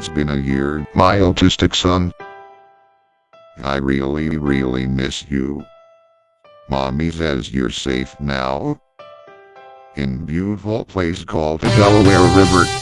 It's been a year, my autistic son. I really, really miss you. Mommy says you're safe now. In beautiful place called the Delaware River.